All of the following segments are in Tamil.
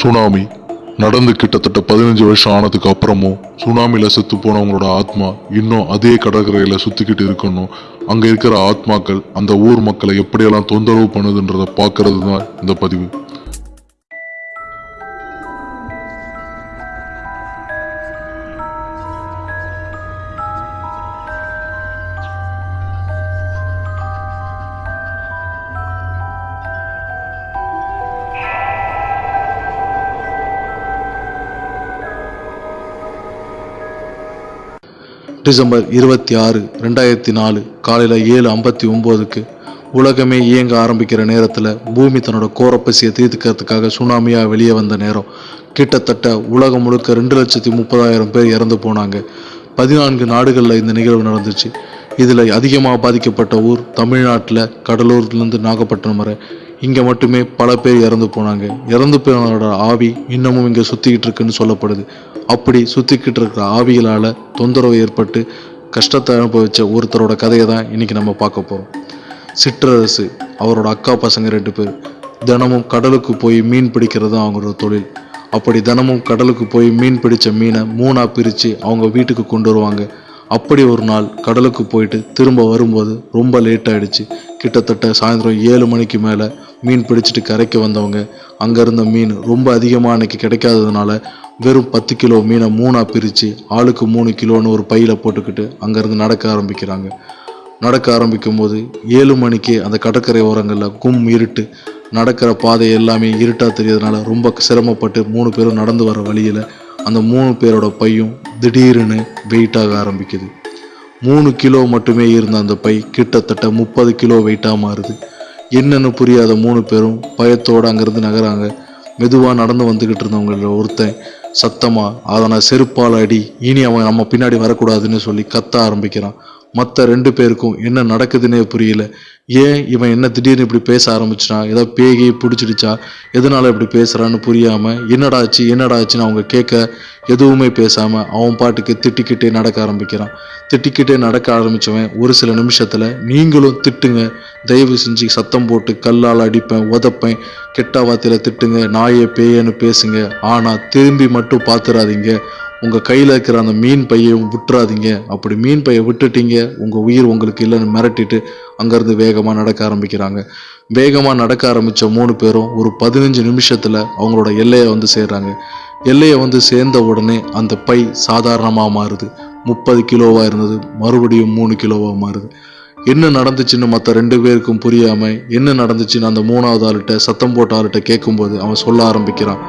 சுனாமி நடந்து கிட்டத்தட்ட பதினஞ்சு வருஷம் ஆனதுக்கு அப்புறமும் சுனாமியில் செத்து போனவங்களோட ஆத்மா இன்னும் அதே கடற்கரையில் சுற்றிக்கிட்டு இருக்கணும். அங்கே இருக்கிற ஆத்மாக்கள் அந்த ஊர் மக்களை எப்படியெல்லாம் தொந்தரவு பண்ணுதுன்றதை பார்க்கறது தான் இந்த பதிவு. டிசம்பர் இருபத்தி ஆறு ரெண்டாயிரத்தி நாலு காலையில் ஏழு ஐம்பத்தி ஒம்போதுக்கு உலகமே இயங்க ஆரம்பிக்கிற நேரத்தில் பூமி தன்னோட கோரப்பசியை தீர்த்துக்கிறதுக்காக சுனாமியாக வெளியே வந்த நேரம். கிட்டத்தட்ட உலகம் முழுக்க ரெண்டு லட்சத்தி முப்பதாயிரம் பேர் இறந்து போனாங்க. பதினான்கு நாடுகளில் இந்த நிகழ்வு நடந்துச்சு. இதில் அதிகமாக பாதிக்கப்பட்ட ஊர் தமிழ்நாட்டில் கடலூர்லேருந்து நாகப்பட்டினம் வரை. இங்கே மட்டுமே பல பேர் இறந்து போனாங்க. இறந்து போனவரோட ஆவி இன்னமும் இங்கே சுற்றிக்கிட்டு இருக்குன்னு சொல்லப்படுது. அப்படி சுற்றிக்கிட்டு இருக்கிற ஆவிகளால் தொந்தரவு ஏற்பட்டு கஷ்டத்தை அனுபவித்த ஒருத்தரோட கதையை தான் இன்றைக்கி நம்ம பார்க்க போகிறோம் சிற்றரசு அவரோட அக்கா பசங்க ரெண்டு பேர். தினமும் கடலுக்கு போய் மீன் பிடிக்கிறது தான் அவங்களோட தொழில். அப்படி தினமும் கடலுக்கு போய் மீன் பிடித்த மீனை மூணாக பிரித்து அவங்க வீட்டுக்கு கொண்டு வருவாங்க. அப்படி ஒரு நாள் கடலுக்கு போயிட்டு திரும்ப வரும்போது ரொம்ப லேட் ஆகிடுச்சு கிட்டத்தட்ட சாயந்தரம் ஏழு மணிக்கு மேலே மீன் பிடிச்சிட்டு கரைக்கு வந்தவங்க அங்கே இருந்த மீன் ரொம்ப அதிகமாக அன்னைக்கு கிடைக்காததுனால வெறும் பத்து கிலோ மீனை மூணாக பிரித்து ஆளுக்கு மூணு கிலோன்னு ஒரு பையில் போட்டுக்கிட்டு அங்கேருந்து நடக்க ஆரம்பிக்கிறாங்க. நடக்க ஆரம்பிக்கும் போது ஏழு மணிக்கு அந்த கடற்கரை ஓரங்களில் கும் இருட்டு. நடக்கிற பாதை எல்லாமே இருட்டாக தெரியறதுனால ரொம்ப சிரமப்பட்டு மூணு பேரும் நடந்து வர வழியில் அந்த மூணு பேரோட பையும் திடீர்னு வெயிட்டாக ஆரம்பிக்குது. மூணு கிலோ மட்டுமே இருந்த அந்த பை கிட்டத்தட்ட முப்பது கிலோ வெயிட்டாக மாறுது. என்னென்னு புரியாத மூணு பேரும் பயத்தோடு அங்கேருந்து நகராங்க. மெதுவாக நடந்து வந்துக்கிட்டு இருந்தவங்கள ஒருத்தன் சத்தமாக அதனை செருப்பால் அடி இனி அவன் நம்ம பின்னாடி வரக்கூடாதுன்னு சொல்லி கத்த ஆரம்பிக்கிறான். மற்ற ரெண்டு பேருக்கும் என்ன நடக்குதுன்னே புரியல. ஏன் இவன் என்ன திடீர்னு இப்படி பேச ஆரம்பிச்சிட்டான் ஏதோ பேகி பிடிச்சிடுச்சா? எதனால இப்படி பேசுகிறான்னு புரியாமல் என்னடா ஆச்சு என்னடா ஆச்சுன்னு அவங்க கேட்க எதுவுமே பேசாமல் அவன் பாட்டுக்கு திட்டிக்கிட்டே நடக்க ஆரம்பிக்கிறான். திட்டிக்கிட்டே நடக்க ஆரம்பித்தவன் ஒரு சில நிமிஷத்தில் நீங்களும் திட்டுங்க. தயவு செஞ்சு சத்தம் போட்டு கல்லால் அடிப்பேன் உதப்பேன் கெட்ட வார்த்தையில் திட்டுங்க நாயே பேயன்னு பேசுங்க. ஆனால் திரும்பி மட்டும் பார்த்துறாதீங்க உங்கள் கையில் இருக்கிற அந்த மீன் பையை விட்டுறாதீங்க. அப்படி மீன் பையை விட்டுட்டீங்க உங்கள் உயிர் உங்களுக்கு இல்லைன்னு மிரட்டிட்டு அங்கேருந்து வேகமாக நடக்க ஆரம்பிக்கிறாங்க. வேகமாக நடக்க ஆரம்பித்த மூணு பேரும் ஒரு பதினஞ்சு நிமிஷத்தில் அவங்களோட எல்லையை வந்து சேர்றாங்க. எல்லையை வந்து சேர்ந்த உடனே அந்த பை சாதாரணமாக மாறுது. முப்பது கிலோவாக இருந்தது மறுபடியும் மூணு கிலோவாக மாறுது. என்ன நடந்துச்சுன்னு மற்ற ரெண்டு பேருக்கும் புரியாமல் என்ன நடந்துச்சுன்னு அந்த மூணாவது ஆளுகிட்ட சத்தம் போட்ட ஆளுகிட்ட கேட்கும்போது அவன் சொல்ல ஆரம்பிக்கிறான்.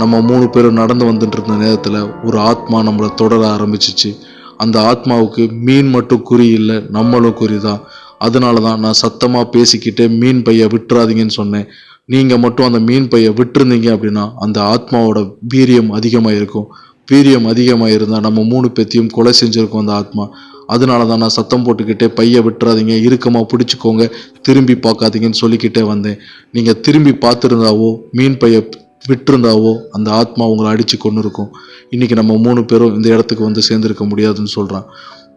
நம்ம மூணு பேரும் நடந்து வந்துட்டு இருந்த நேரத்தில் ஒரு ஆத்மா நம்மளை தொடர ஆரம்பிச்சிச்சு. அந்த ஆத்மாவுக்கு மீன் மட்டும் குறி இல்லை நம்மளும் குறி தான். அதனால தான் நான் சத்தமாக பேசிக்கிட்டே மீன் பையை விட்டுறாதீங்கன்னு சொன்னேன். நீங்கள் மட்டும் அந்த மீன் பையை விட்டுருந்தீங்க அப்படின்னா அந்த ஆத்மாவோட வீரியம் அதிகமாக இருக்கும் வீரியம் அதிகமாக இருந்தால் நம்ம மூணு பேத்தையும் கொலை செஞ்சுருக்கோம் அந்த ஆத்மா. அதனால தான் நான் சத்தம் போட்டுக்கிட்டே பையை விட்டுறாதீங்க இறுக்கமாக பிடிச்சிக்கோங்க திரும்பி பார்க்காதீங்கன்னு சொல்லிக்கிட்டே வந்தேன். நீங்கள் திரும்பி பார்த்துருந்தாவோ மீன் பையை விட்டிருந்தாவோ அந்த ஆத்மா உங்களை அடித்து கொண்டு இருக்கும் இன்றைக்கி நம்ம மூணு பேரும் இந்த இடத்துக்கு வந்து சேர்ந்துருக்க முடியாதுன்னு சொல்கிறான்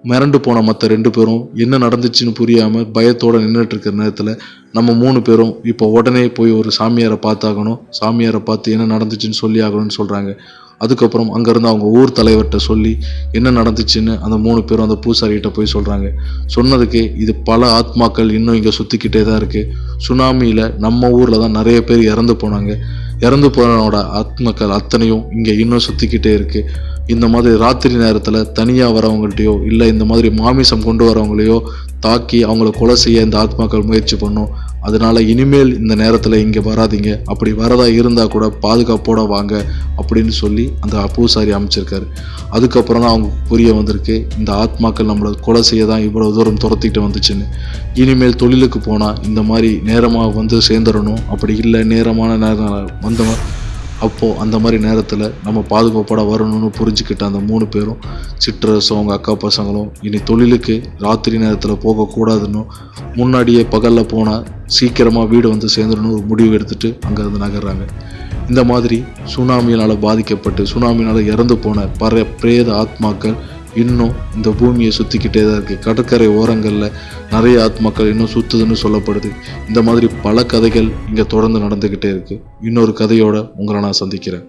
மிரண்டு போன மற்ற ரெண்டு பேரும் என்ன நடந்துச்சுன்னு புரியாமல் பயத்தோடு நின்றுட்டு இருக்கிற நேரத்தில் நம்ம மூணு பேரும் இப்போ உடனே போய் ஒரு சாமியாரை பார்த்தாகணும் சாமியாரை பார்த்து என்ன நடந்துச்சுன்னு சொல்லி ஆகணும்னு சொல்கிறாங்க அதுக்கப்புறம் அங்கேருந்து அவங்க ஊர் தலைவர்கிட்ட சொல்லி என்ன நடந்துச்சுன்னு அந்த மூணு பேரும் அந்த பூசாரிகிட்ட போய் சொல்கிறாங்க சொன்னதுக்கு இது பல ஆத்மாக்கள் இன்னும் இங்கே சுற்றிக்கிட்டே தான் இருக்குது சுனாமியில் நம்ம ஊரில் தான் நிறைய பேர் இறந்து போனாங்க. இறந்து போனவனோட ஆத்மக்கள் அத்தனையும் இங்கே இன்னும் சுற்றிக்கிட்டே இருக்குது இந்த மாதிரி ராத்திரி நேரத்தில் தனியாக வரவங்கள்ட்டையோ இல்லை இந்த மாதிரி மாமிசம் கொண்டு வரவங்களையோ தாக்கி அவங்கள கொலை செய்ய இந்த ஆத்மாக்கள் முயற்சி பண்ணும். அதனால இனிமேல் இந்த நேரத்தில் இங்கே வராதீங்க. அப்படி வரதா இருந்தால் கூட பாதுகாப்போட வாங்க அப்படின்னு சொல்லி அந்த பூசாரி அமைச்சிருக்காரு. அதுக்கப்புறம் தான் அவங்க புரிய வந்திருக்கு. இந்த ஆத்மாக்கள் நம்மளை கொலை செய்ய தான் இவ்வளோ தூரம் துரத்திட்டு வந்துச்சுன்னு. இனிமேல் தொழிலுக்கு போனால் இந்த மாதிரி நேரமாக வந்து சேர்ந்துடணும். அப்படி இல்லை நேரமான நேரம் வந்தவன் அப்போது அந்த மாதிரி நேரத்தில் நம்ம பாதுகாப்போட வரணும்னு புரிஞ்சுக்கிட்ட அந்த மூணு பேரும் சிற்றரசும் அவங்க அக்கா பசங்களும் இனி தொழிலுக்கு ராத்திரி நேரத்தில் போகக்கூடாதுன்னு முன்னாடியே பகலில் போனால் சீக்கிரமாக வீடு வந்து சேர்ந்துடணும் ஒரு முடிவு எடுத்துட்டு அங்கேருந்து நகர்றாங்க. இந்த மாதிரி சுனாமியினால் பாதிக்கப்பட்டு சுனாமியினால் இறந்து போன பர பிரேத ஆத்மாக்கள் இன்னும் இந்த பூமியை சுற்றிக்கிட்டே தான் இருக்குது கடற்கரை ஓரங்களில் நிறைய ஆத்மாக்கள் இன்னும் சுத்துதுன்னு சொல்லப்படுது. இந்த மாதிரி பல கதைகள் இங்கே தொடர்ந்து நடந்துக்கிட்டே இருக்குது இன்னொரு கதையோடு உங்களை நான் சந்திக்கிறேன்.